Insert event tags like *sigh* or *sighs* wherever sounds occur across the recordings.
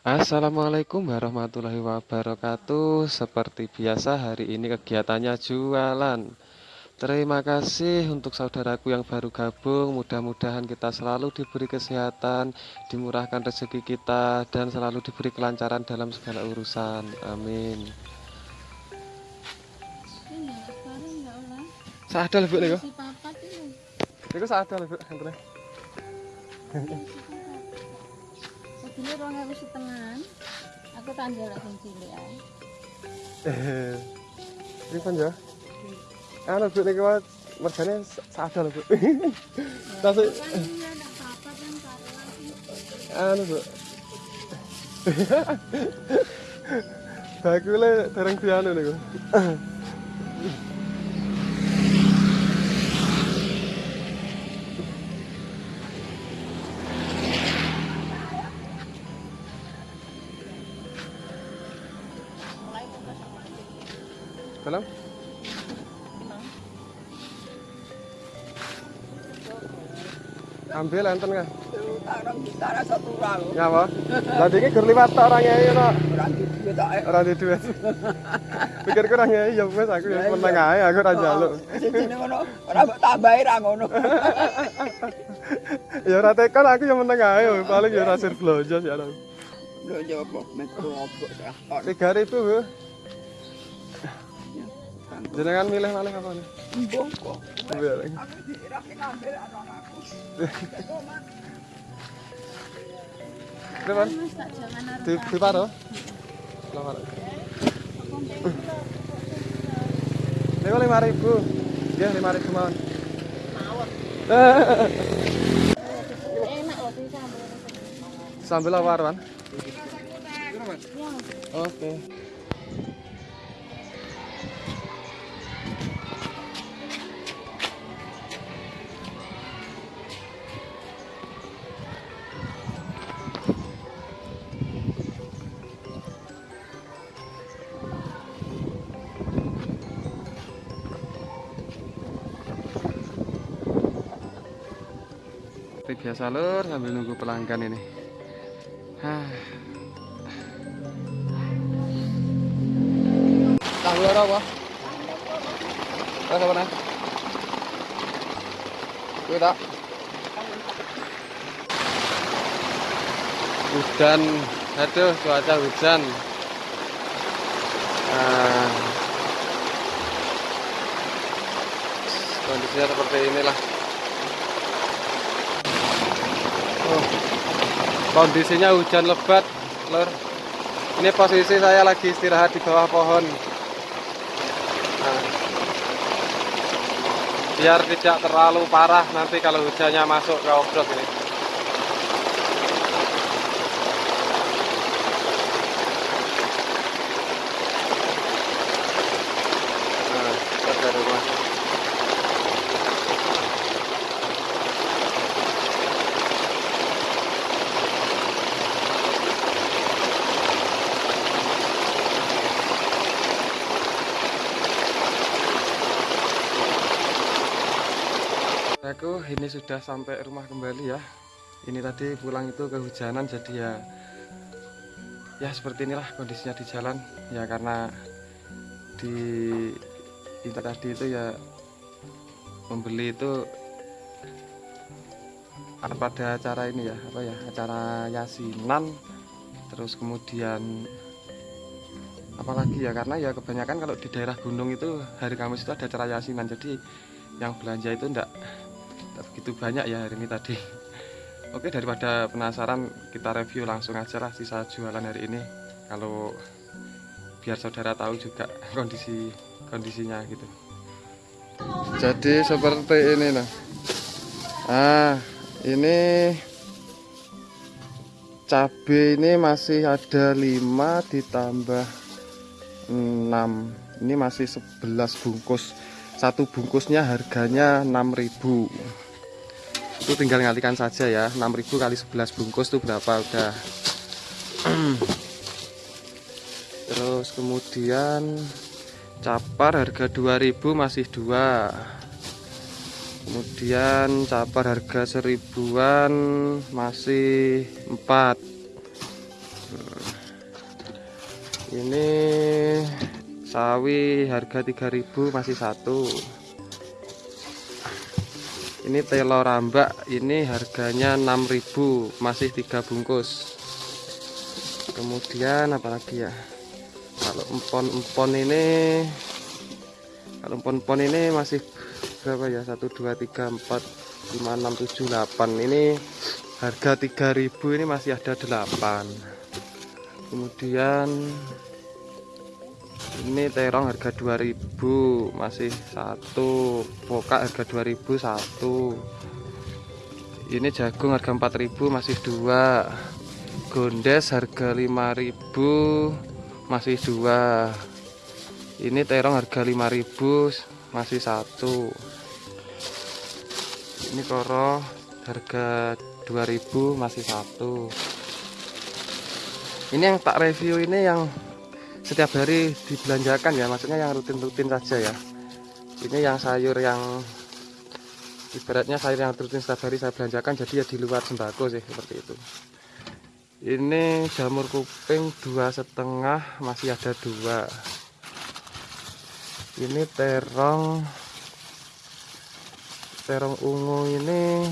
Assalamualaikum warahmatullahi wabarakatuh. Seperti biasa, hari ini kegiatannya jualan. Terima kasih untuk saudaraku yang baru gabung. Mudah-mudahan kita selalu diberi kesehatan, dimurahkan rezeki kita, dan selalu diberi kelancaran dalam segala urusan. Amin. Sadar bu. Niku sadar bu. Ngeten. Segini rong ewu setengah. Aku tanda lah sing cilik ae. Eh. Ini kan ya. Anu bu niku mergane sadar bu. *laughs* Tasik Kan kan anu bu *laughs* bakule dereng dianu niku Dalam? Ambil enten? Tarang bicara satu orang. Ya apa? Tadi ini ger liwat tok orang no. Orang di duit tak. Ora di duit. Pikir kurang ya wis aku ya meneng ae aku ora njaluk. Sing jenenge ngono, ora mbok tambahi ra ngono. Ya ora tekan aku ya meneng ae paling ya rasir blonjo sih ana. Lho jopo metro sak. 3000 Bu. Jenengan milih malih apa nih? Jangan arep. Di di paro? Lama. Niku 5000. Nggih 5000 mawon. Enak loh sambel. Sambil apa Arwan? Ya, Oke. Seperti biasa lur sambil nunggu pelanggan ini. Tahu lur apa? Rasa apa? Kuwi tak? Hujan, aduh cuaca hujan. Nah, kondisinya seperti inilah. Kondisinya hujan lebat, lur. Ini posisi saya lagi istirahat di bawah pohon. Nah, biar tidak terlalu parah nanti kalau hujannya masuk ke offroad ini. Nah, ada rumah. Aku ini sudah sampai rumah kembali ya. Ini tadi pulang itu kehujanan jadi ya ya seperti inilah kondisinya di jalan. Ya karena di itu tadi itu ya membeli itu pada acara ini ya apa ya acara yasinan. Terus kemudian apalagi ya karena ya kebanyakan kalau di daerah gunung itu hari Kamis itu ada acara yasinan. Jadi yang belanja itu enggak, begitu banyak ya hari ini tadi. *laughs* Oke daripada penasaran kita review langsung aja lah sisa jualan hari ini. Kalau biar saudara tahu juga *laughs* kondisi kondisinya gitu. Jadi seperti ini nah. Ah ini cabai ini masih ada 5 ditambah 6 ini masih 11 bungkus. Satu bungkusnya harganya 6000 itu tinggal ngalikan saja ya 6000 kali 11 bungkus itu berapa udah. Terus kemudian capar harga 2000 masih dua. Kemudian capar harga seribuan masih empat. Ini sawi harga 3000 masih satu ini telur rambak ini harganya 6000 masih tiga bungkus. Kemudian apalagi ya? Kalau empon-empon ini kalau empon-empon ini masih berapa ya? 1 2 3 4 5 6 7 8 ini harga 3000 ini masih ada 8 kemudian ini terong harga 2000 masih satu. Pokak harga 2000 satu. Ini jagung harga 4000 masih dua. Gondes harga 5000 masih dua. Ini terong harga 5000 masih satu. Ini koro harga 2000 masih satu. Ini yang tak review ini yang setiap hari dibelanjakan ya maksudnya yang rutin-rutin saja ya. Ini yang sayur yang ibaratnya sayur yang rutin setiap hari saya belanjakan jadi ya di luar sembako sih seperti itu. Ini jamur kuping dua setengah masih ada dua. Ini terong terong ungu ini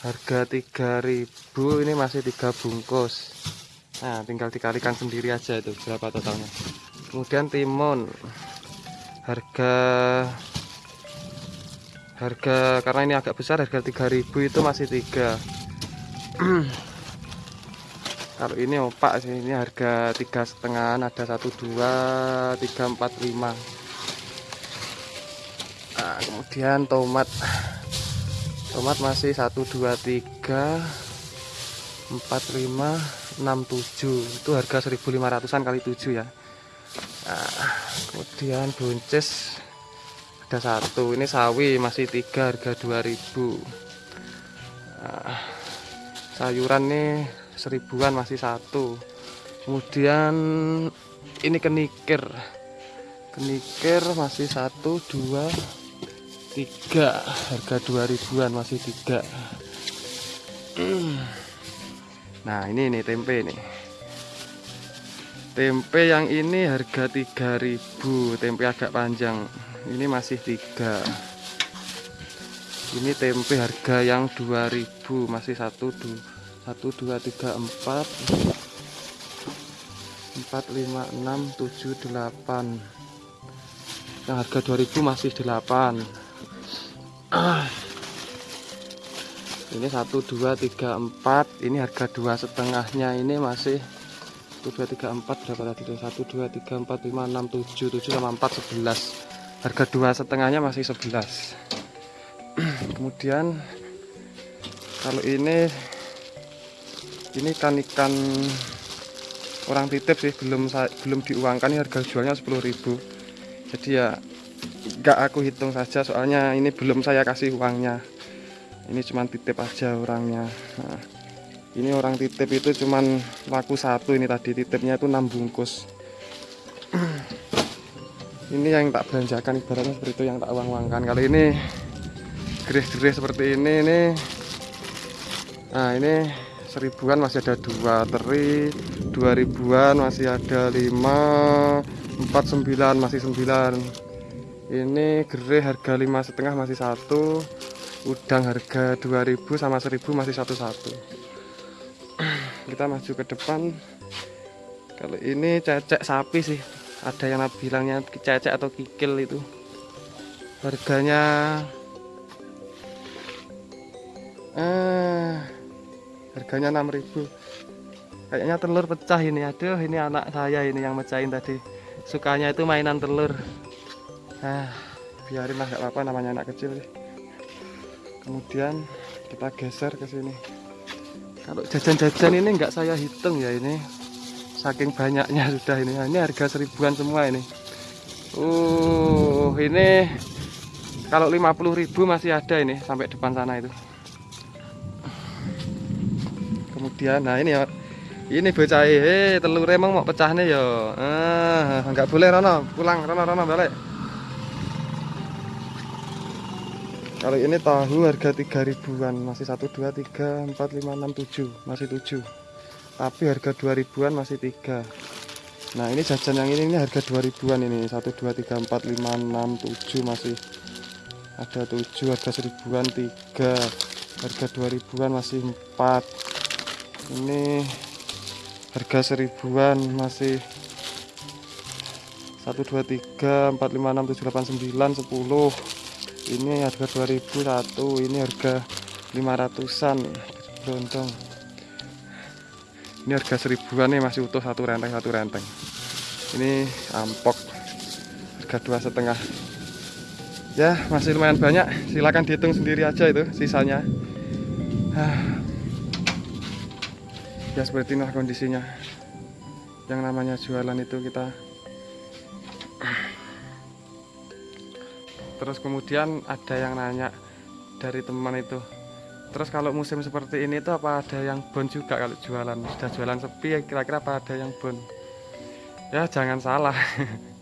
harga 3000 ini masih tiga bungkus Nah, tinggal dikalikan sendiri aja itu berapa totalnya. Kemudian timun. Harga harga karena ini agak besar harga 3000 itu masih 3. *clears throat* Kalau ini opak sih ini harga tiga setengah ada 1 2 3 4 5. Nah, kemudian tomat. Tomat masih 1 2 3 4 5 67 itu harga 1500an kali 7 ya. Nah, kemudian buncis ada satu. Ini sawi masih tiga harga 2000 nah, sayuran nih seribuan masih satu. Kemudian ini kenikir. Kenikir masih satu dua tiga. Harga 2000an masih tiga. *clears throat* Nah ini nih tempe nih. Tempe yang ini harga 3000 Tempe agak panjang. Ini masih 3 Ini tempe harga yang 2000 Masih 1 2 1 2 3 4 4 5 6 7 8 Yang harga 2000 masih 8 ah *clears throat* ini satu dua tiga empat. Ini harga dua setengahnya. Ini masih satu dua tiga empat. Berapa tadi satu dua tiga empat lima enam tujuh tujuh sama empat sebelas. Harga dua setengahnya masih sebelas. *clears throat* Kemudian kalau ini ini kan ikan orang titip sih. Belum belum diuangkan. Ini harga jualnya 10.000 jadi ya enggak aku hitung saja. Soalnya ini belum saya kasih uangnya ini cuman titip aja orangnya. Nah, ini orang titip itu cuman laku satu ini tadi titipnya itu 6 bungkus. *clears throat* Ini yang tak belanjakan ibaratnya seperti itu yang tak uang-uangkan kalau ini geris-geris seperti ini ini. Nah ini seribuan masih ada dua teri dua ribuan masih ada lima empat sembilan masih sembilan. Ini gerai harga lima setengah masih satu udang harga 2000 sama 1000 masih satu-satu. *clears throat* Kita maju ke depan. Kalau ini cecek sapi sih. Ada yang bilangnya cecek atau kikil itu. Harganya eh harganya 6000 kayaknya telur pecah ini. Aduh ini anak saya ini yang mecahin tadi. Sukanya itu mainan telur. Ah biarin lah gak apa-apa namanya anak kecil sih kemudian kita geser ke sini. Kalau jajan-jajan ini enggak saya hitung ya ini. Saking banyaknya *laughs* sudah ini. Ini harga seribuan semua ini. Uh ini kalau 50.000 masih ada ini sampai depan sana itu. Kemudian nah ini ya. Ini bocah eh telur emang mau pecah nih ya. Ah nggak boleh Rono. Pulang Rono Rono balik kalau ini tahu harga 3000an masih 1 2 3 4 5 6 7 masih 7 tapi harga 2000-an masih tiga. Nah ini jajan yang ini ini harga 2000-an ini. 1 2 3 4 5 6 7 masih ada 7 harga 1000-an 3 harga 2000-an masih 4 ini harga 1000-an masih 1 2 3 4 5 6 7 8 9 10 ini harga 2000 satu ini harga 500an berondong ini harga seribuan nih masih utuh satu renteng satu renteng. Ini ampok. Harga dua setengah. Ya masih lumayan banyak. Silakan dihitung sendiri aja itu sisanya. Ah. ya seperti inilah kondisinya. Yang namanya jualan itu kita terus kemudian ada yang nanya dari teman itu terus kalau musim seperti ini tuh apa ada yang bon juga kalau jualan? Sudah jualan sepi kira-kira apa ada yang bon? Ya jangan salah. *laughs*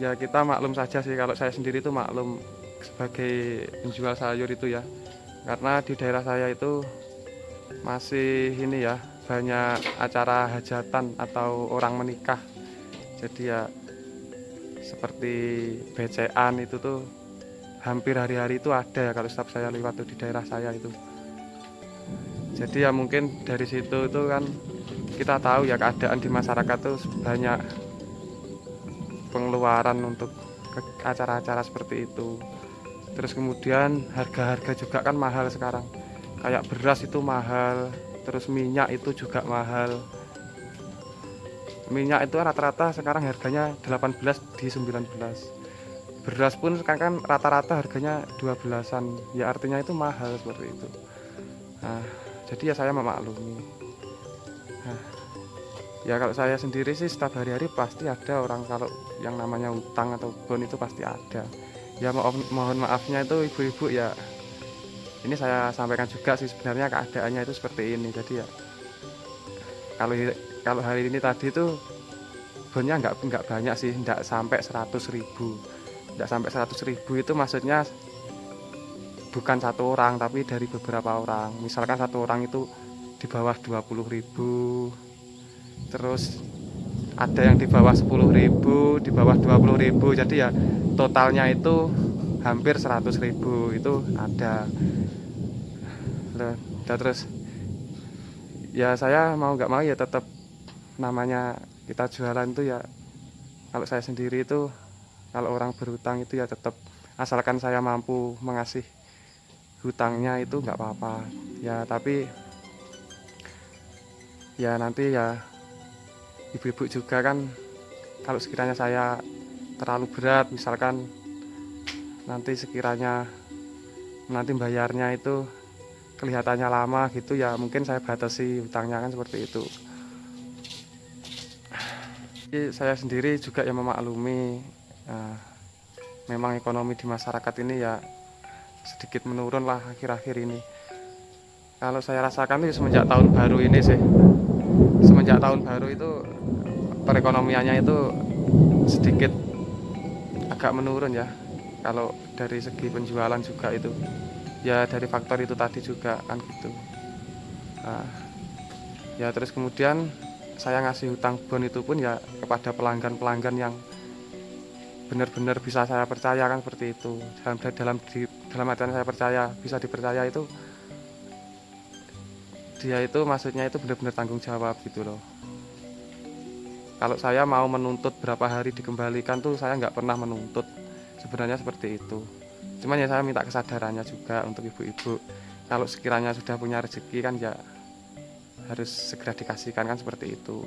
Ya kita maklum saja sih kalau saya sendiri itu maklum sebagai penjual sayur itu ya. Karena di daerah saya itu masih ini ya banyak acara hajatan atau orang menikah. Jadi ya seperti BCAN itu tuh hampir hari-hari itu ada ya kalau setiap saya lewat tuh di daerah saya itu. Jadi ya mungkin dari situ itu kan kita tahu ya keadaan di masyarakat tuh banyak pengeluaran untuk acara-acara seperti itu. Terus kemudian harga-harga juga kan mahal sekarang. Kayak beras itu mahal terus minyak itu juga mahal minyak itu rata-rata sekarang harganya 18 di 19 beras pun sekarang kan rata-rata harganya 12-an ya artinya itu mahal seperti itu. Nah, jadi ya saya memaklumi. Nah, ya kalau saya sendiri sih setiap hari-hari pasti ada orang kalau yang namanya utang atau bon itu pasti ada. Ya mohon, mohon maafnya itu ibu-ibu ya. Ini saya sampaikan juga sih sebenarnya keadaannya itu seperti ini. Jadi ya kalau kalau hari ini tadi itu bonnya nggak nggak banyak sih nggak sampai 100 ribu. Nggak sampai 100 ribu itu maksudnya bukan satu orang tapi dari beberapa orang. Misalkan satu orang itu di bawah 20 ribu terus ada yang di bawah 10 ribu di bawah 20 ribu. Jadi ya totalnya itu hampir 100 ribu itu ada. Terus ya saya mau nggak mau ya tetap namanya kita jualan itu ya kalau saya sendiri itu kalau orang berhutang itu ya tetap asalkan saya mampu mengasih hutangnya itu nggak apa-apa. Ya tapi ya nanti ya ibu-ibu juga kan kalau sekiranya saya terlalu berat misalkan nanti sekiranya nanti bayarnya itu kelihatannya lama gitu ya mungkin saya batasi hutangnya kan seperti itu saya sendiri juga yang memaklumi eh, memang ekonomi di masyarakat ini ya sedikit menurun lah akhir-akhir ini. Kalau saya rasakan itu semenjak tahun baru ini sih. Semenjak tahun baru itu perekonomiannya itu sedikit agak menurun ya. Kalau dari segi penjualan juga itu. Ya dari faktor itu tadi juga kan gitu. Nah, ya terus kemudian saya ngasih hutang bon itu pun ya kepada pelanggan-pelanggan yang benar-benar bisa saya percaya kan seperti itu. Dalam dalam di, dalam artian saya percaya bisa dipercaya itu dia itu maksudnya itu benar-benar tanggung jawab gitu loh. Kalau saya mau menuntut berapa hari dikembalikan tuh saya nggak pernah menuntut sebenarnya seperti itu. Cuman ya saya minta kesadarannya juga untuk ibu-ibu. Kalau sekiranya sudah punya rezeki kan ya harus segera dikasihkan kan seperti itu.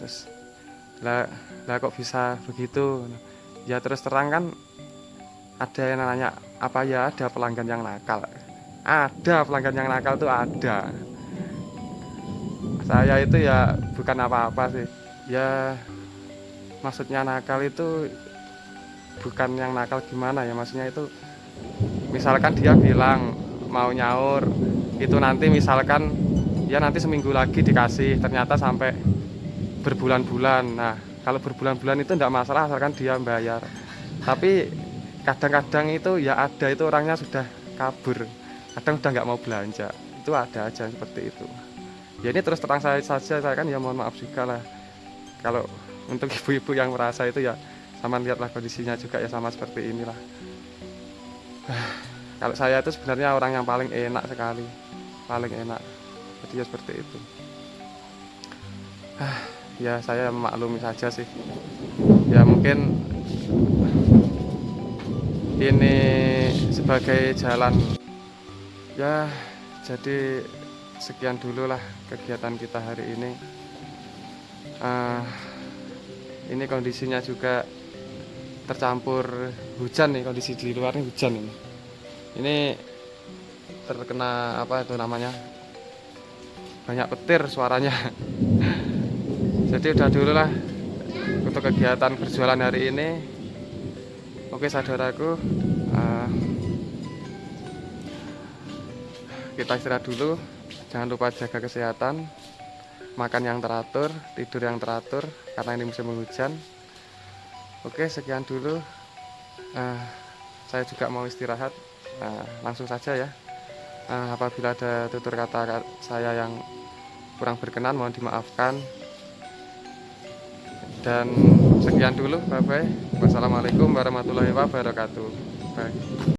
Terus lah lah kok bisa begitu? Ya terus terang kan ada yang nanya apa ya ada pelanggan yang nakal? Ada pelanggan yang nakal tuh ada. Saya itu ya bukan apa-apa sih. Ya maksudnya nakal itu bukan yang nakal gimana ya maksudnya itu misalkan dia bilang mau nyaur itu nanti misalkan ya nanti seminggu lagi dikasih ternyata sampai berbulan-bulan. Nah kalau berbulan-bulan itu tidak masalah asalkan dia bayar. Tapi kadang-kadang itu ya ada itu orangnya sudah kabur. Kadang udah nggak mau belanja. Itu ada aja seperti itu. Ya ini terus terang saya saja saya kan ya mohon maaf juga lah. Kalau untuk *laughs* ibu-ibu yang merasa itu ya sama lihatlah kondisinya juga ya sama seperti inilah. *sighs* Kalau saya itu sebenarnya orang yang paling enak sekali paling enak. Jadi ya seperti itu. Ya saya memaklumi saja sih. Ya mungkin ini sebagai jalan ya jadi sekian dulu lah kegiatan kita hari ini. Ah, ini kondisinya juga tercampur hujan nih kondisi di luar ini hujan ini. Ini terkena apa itu namanya banyak petir suaranya. Jadi udah dulu lah untuk kegiatan berjualan hari ini. Oke saudaraku ah, kita istirahat dulu. Jangan lupa jaga kesehatan makan yang teratur tidur yang teratur karena ini musim hujan oke sekian dulu. Ah, saya juga mau istirahat. Ah, langsung saja ya Ah, apabila ada tutur kata saya yang kurang berkenan mohon dimaafkan. Dan sekian dulu bye bye wassalamualaikum warahmatullahi wabarakatuh. Bye